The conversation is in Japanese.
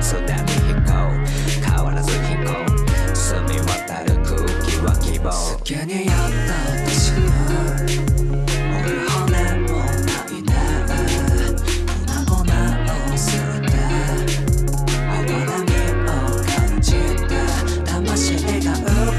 津波飛行変わらず飛行澄み渡る空気は希望好きにやった私は骨も粉々をてを感じてが